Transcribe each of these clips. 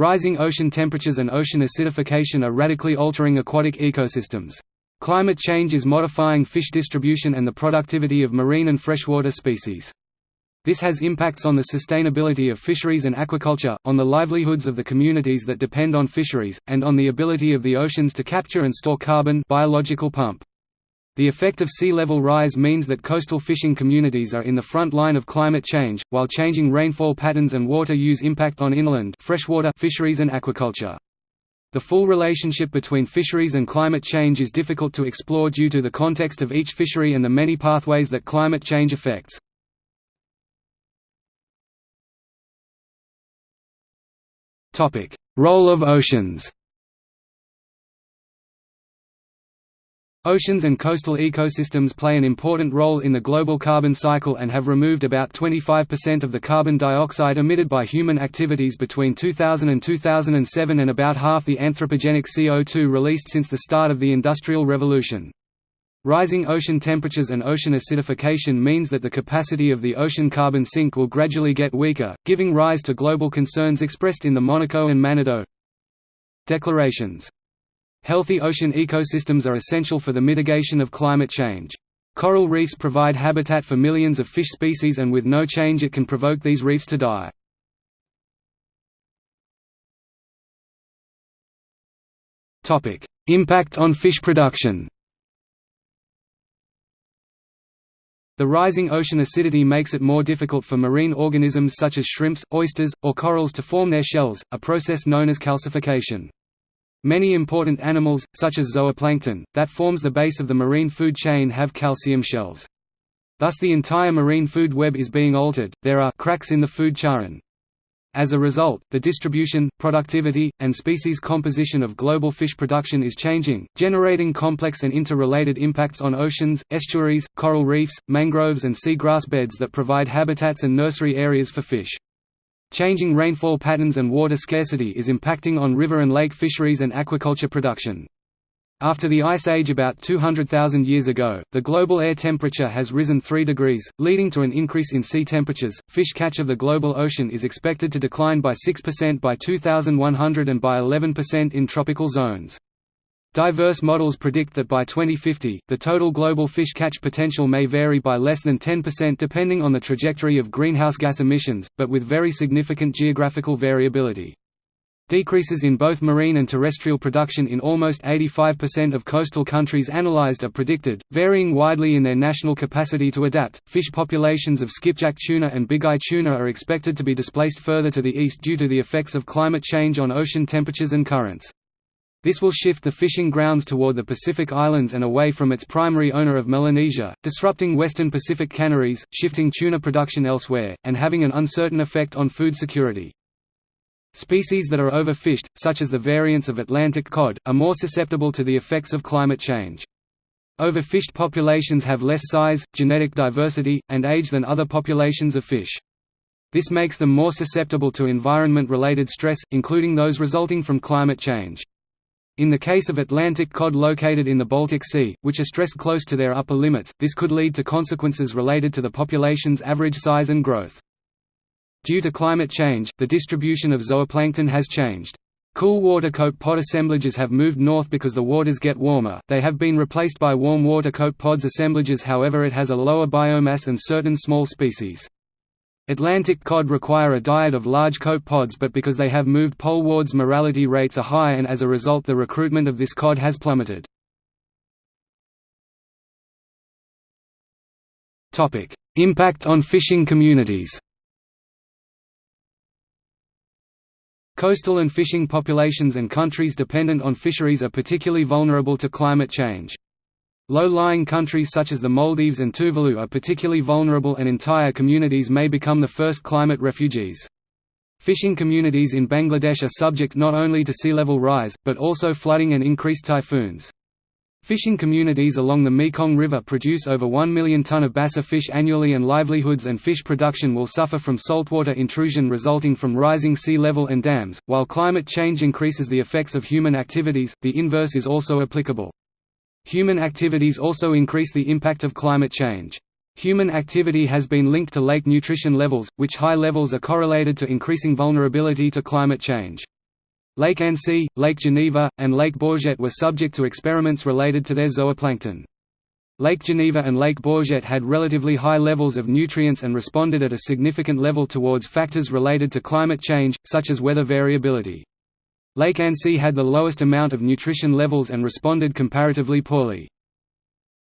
Rising ocean temperatures and ocean acidification are radically altering aquatic ecosystems. Climate change is modifying fish distribution and the productivity of marine and freshwater species. This has impacts on the sustainability of fisheries and aquaculture, on the livelihoods of the communities that depend on fisheries, and on the ability of the oceans to capture and store carbon biological pump. The effect of sea level rise means that coastal fishing communities are in the front line of climate change, while changing rainfall patterns and water use impact on inland freshwater fisheries and aquaculture. The full relationship between fisheries and climate change is difficult to explore due to the context of each fishery and the many pathways that climate change affects. Role of oceans Oceans and coastal ecosystems play an important role in the global carbon cycle and have removed about 25% of the carbon dioxide emitted by human activities between 2000 and 2007 and about half the anthropogenic CO2 released since the start of the Industrial Revolution. Rising ocean temperatures and ocean acidification means that the capacity of the ocean carbon sink will gradually get weaker, giving rise to global concerns expressed in the Monaco and Manado Declarations. Healthy ocean ecosystems are essential for the mitigation of climate change. Coral reefs provide habitat for millions of fish species and with no change it can provoke these reefs to die. Impact on fish production The rising ocean acidity makes it more difficult for marine organisms such as shrimps, oysters, or corals to form their shells, a process known as calcification. Many important animals, such as zooplankton, that forms the base of the marine food chain have calcium shells. Thus the entire marine food web is being altered, there are cracks in the food chain. As a result, the distribution, productivity, and species composition of global fish production is changing, generating complex and interrelated impacts on oceans, estuaries, coral reefs, mangroves and seagrass beds that provide habitats and nursery areas for fish. Changing rainfall patterns and water scarcity is impacting on river and lake fisheries and aquaculture production. After the Ice Age about 200,000 years ago, the global air temperature has risen 3 degrees, leading to an increase in sea temperatures. Fish catch of the global ocean is expected to decline by 6% by 2100 and by 11% in tropical zones. Diverse models predict that by 2050, the total global fish catch potential may vary by less than 10% depending on the trajectory of greenhouse gas emissions, but with very significant geographical variability. Decreases in both marine and terrestrial production in almost 85% of coastal countries analyzed are predicted, varying widely in their national capacity to adapt. Fish populations of skipjack tuna and bigeye tuna are expected to be displaced further to the east due to the effects of climate change on ocean temperatures and currents. This will shift the fishing grounds toward the Pacific Islands and away from its primary owner of Melanesia, disrupting western Pacific canneries, shifting tuna production elsewhere, and having an uncertain effect on food security. Species that are overfished, such as the variants of Atlantic cod, are more susceptible to the effects of climate change. Overfished populations have less size, genetic diversity, and age than other populations of fish. This makes them more susceptible to environment-related stress, including those resulting from climate change. In the case of Atlantic cod located in the Baltic Sea, which are stressed close to their upper limits, this could lead to consequences related to the population's average size and growth. Due to climate change, the distribution of zooplankton has changed. Cool water copepod assemblages have moved north because the waters get warmer, they have been replaced by warm water copepods assemblages however it has a lower biomass than certain small species. Atlantic cod require a diet of large copepods but because they have moved polewards mortality rates are high and as a result the recruitment of this cod has plummeted. Impact on fishing communities Coastal and fishing populations and countries dependent on fisheries are particularly vulnerable to climate change. Low-lying countries such as the Maldives and Tuvalu are particularly vulnerable and entire communities may become the first climate refugees. Fishing communities in Bangladesh are subject not only to sea level rise, but also flooding and increased typhoons. Fishing communities along the Mekong River produce over 1 million ton of basa fish annually and livelihoods and fish production will suffer from saltwater intrusion resulting from rising sea level and dams. While climate change increases the effects of human activities, the inverse is also applicable. Human activities also increase the impact of climate change. Human activity has been linked to lake nutrition levels, which high levels are correlated to increasing vulnerability to climate change. Lake Annecy, Lake Geneva, and Lake Bourget were subject to experiments related to their zooplankton. Lake Geneva and Lake Bourget had relatively high levels of nutrients and responded at a significant level towards factors related to climate change, such as weather variability. Lake Annecy had the lowest amount of nutrition levels and responded comparatively poorly.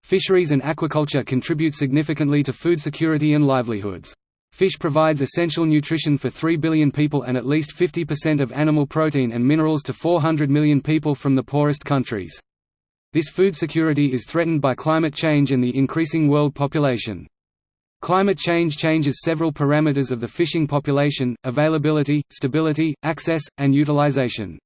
Fisheries and aquaculture contribute significantly to food security and livelihoods. Fish provides essential nutrition for 3 billion people and at least 50% of animal protein and minerals to 400 million people from the poorest countries. This food security is threatened by climate change and the increasing world population. Climate change changes several parameters of the fishing population, availability, stability, access, and utilization.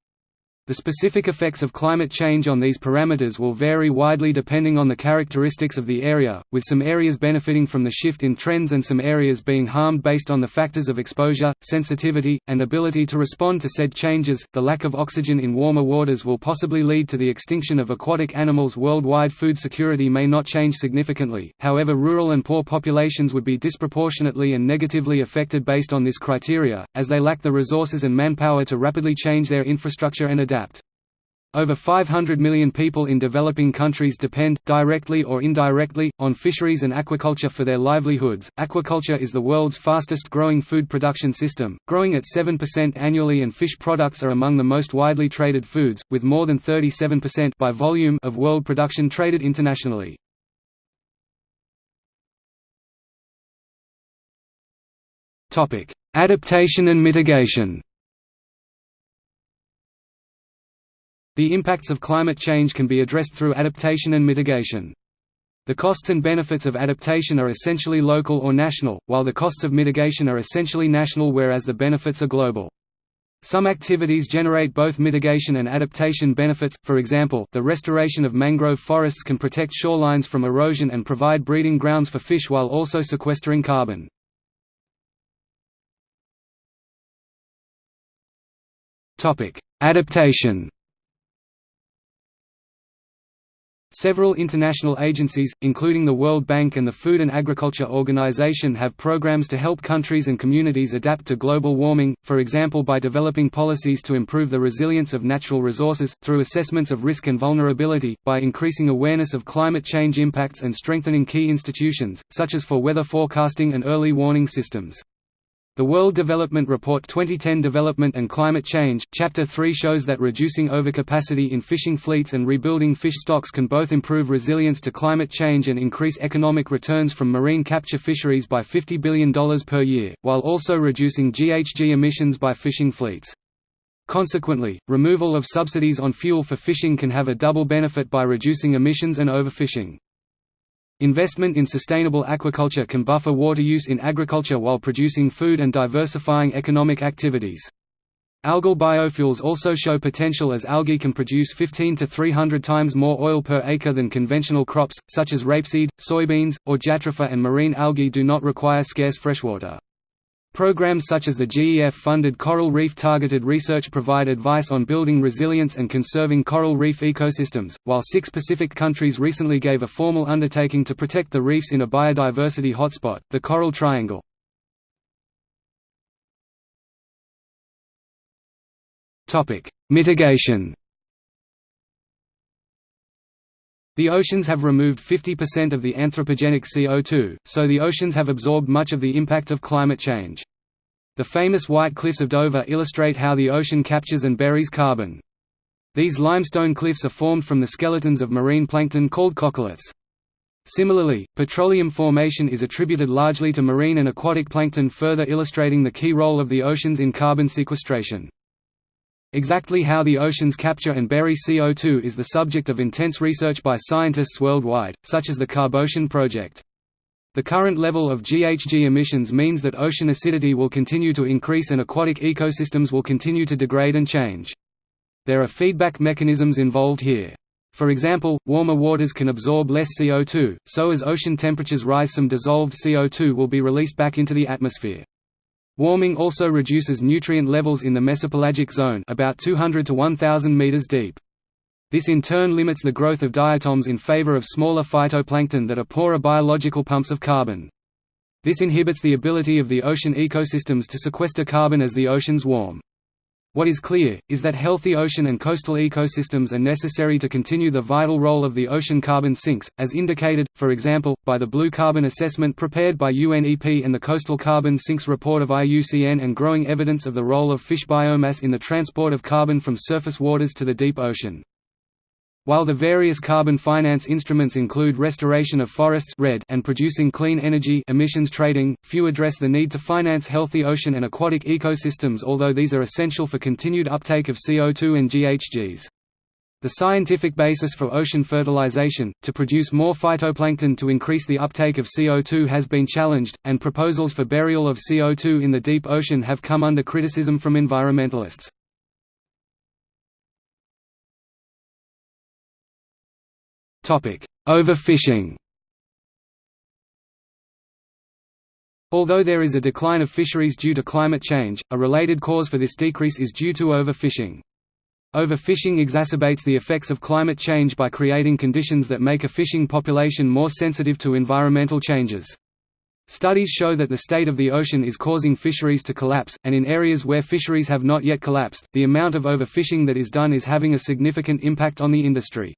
The specific effects of climate change on these parameters will vary widely depending on the characteristics of the area, with some areas benefiting from the shift in trends and some areas being harmed based on the factors of exposure, sensitivity, and ability to respond to said changes. The lack of oxygen in warmer waters will possibly lead to the extinction of aquatic animals worldwide. Food security may not change significantly, however, rural and poor populations would be disproportionately and negatively affected based on this criteria, as they lack the resources and manpower to rapidly change their infrastructure and adapt. Over 500 million people in developing countries depend, directly or indirectly, on fisheries and aquaculture for their livelihoods. Aquaculture is the world's fastest growing food production system, growing at 7% annually, and fish products are among the most widely traded foods, with more than 37% by volume of world production traded internationally. Adaptation and mitigation. The impacts of climate change can be addressed through adaptation and mitigation. The costs and benefits of adaptation are essentially local or national, while the costs of mitigation are essentially national whereas the benefits are global. Some activities generate both mitigation and adaptation benefits, for example, the restoration of mangrove forests can protect shorelines from erosion and provide breeding grounds for fish while also sequestering carbon. Adaptation Several international agencies, including the World Bank and the Food and Agriculture Organization have programs to help countries and communities adapt to global warming, for example by developing policies to improve the resilience of natural resources, through assessments of risk and vulnerability, by increasing awareness of climate change impacts and strengthening key institutions, such as for weather forecasting and early warning systems. The World Development Report 2010 Development and Climate Change, Chapter 3 shows that reducing overcapacity in fishing fleets and rebuilding fish stocks can both improve resilience to climate change and increase economic returns from marine capture fisheries by $50 billion per year, while also reducing GHG emissions by fishing fleets. Consequently, removal of subsidies on fuel for fishing can have a double benefit by reducing emissions and overfishing. Investment in sustainable aquaculture can buffer water use in agriculture while producing food and diversifying economic activities. Algal biofuels also show potential as algae can produce 15 to 300 times more oil per acre than conventional crops, such as rapeseed, soybeans, or jatropha and marine algae do not require scarce freshwater. Programs such as the GEF-funded Coral Reef Targeted Research provide advice on building resilience and conserving coral reef ecosystems, while six Pacific countries recently gave a formal undertaking to protect the reefs in a biodiversity hotspot, the Coral Triangle. Mitigation The oceans have removed 50% of the anthropogenic CO2, so the oceans have absorbed much of the impact of climate change. The famous White Cliffs of Dover illustrate how the ocean captures and buries carbon. These limestone cliffs are formed from the skeletons of marine plankton called coccoliths. Similarly, petroleum formation is attributed largely to marine and aquatic plankton further illustrating the key role of the oceans in carbon sequestration. Exactly how the oceans capture and bury CO2 is the subject of intense research by scientists worldwide, such as the CarboOcean project. The current level of GHG emissions means that ocean acidity will continue to increase and aquatic ecosystems will continue to degrade and change. There are feedback mechanisms involved here. For example, warmer waters can absorb less CO2, so as ocean temperatures rise some dissolved CO2 will be released back into the atmosphere. Warming also reduces nutrient levels in the mesopelagic zone about 200 to 1000 meters deep. This in turn limits the growth of diatoms in favor of smaller phytoplankton that are poorer biological pumps of carbon. This inhibits the ability of the ocean ecosystems to sequester carbon as the oceans warm. What is clear, is that healthy ocean and coastal ecosystems are necessary to continue the vital role of the ocean carbon sinks, as indicated, for example, by the Blue Carbon Assessment prepared by UNEP and the Coastal Carbon Sinks report of IUCN and growing evidence of the role of fish biomass in the transport of carbon from surface waters to the deep ocean. While the various carbon finance instruments include restoration of forests and producing clean energy emissions trading, few address the need to finance healthy ocean and aquatic ecosystems although these are essential for continued uptake of CO2 and GHGs. The scientific basis for ocean fertilization, to produce more phytoplankton to increase the uptake of CO2 has been challenged, and proposals for burial of CO2 in the deep ocean have come under criticism from environmentalists. Overfishing Although there is a decline of fisheries due to climate change, a related cause for this decrease is due to overfishing. Overfishing exacerbates the effects of climate change by creating conditions that make a fishing population more sensitive to environmental changes. Studies show that the state of the ocean is causing fisheries to collapse, and in areas where fisheries have not yet collapsed, the amount of overfishing that is done is having a significant impact on the industry.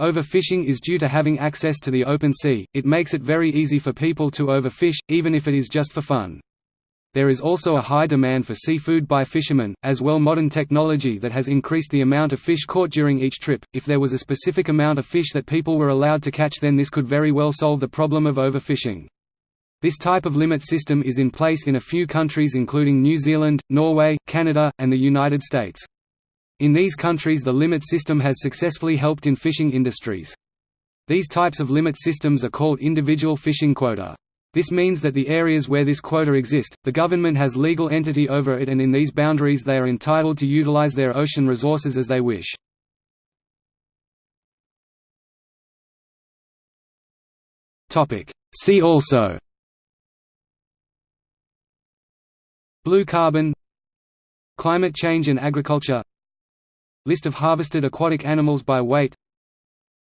Overfishing is due to having access to the open sea, it makes it very easy for people to overfish, even if it is just for fun. There is also a high demand for seafood by fishermen, as well modern technology that has increased the amount of fish caught during each trip. If there was a specific amount of fish that people were allowed to catch then this could very well solve the problem of overfishing. This type of limit system is in place in a few countries including New Zealand, Norway, Canada, and the United States. In these countries the limit system has successfully helped in fishing industries. These types of limit systems are called individual fishing quota. This means that the areas where this quota exist, the government has legal entity over it and in these boundaries they are entitled to utilize their ocean resources as they wish. See also Blue carbon Climate change and agriculture List of harvested aquatic animals by weight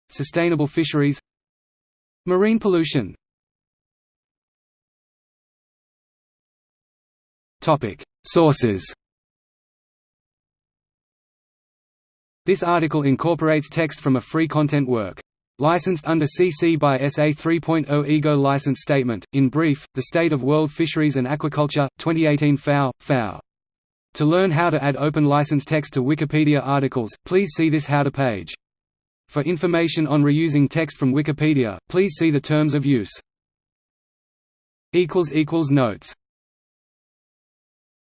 Sustainable fisheries Marine pollution Sources This article incorporates text from a free content work. Licensed under CC by SA 3.0 IGO License Statement. In brief, The State of World Fisheries and Aquaculture, 2018 FAO, FAO. To learn how to add open license text to Wikipedia articles, please see this How to page. For information on reusing text from Wikipedia, please see the Terms of Use. Notes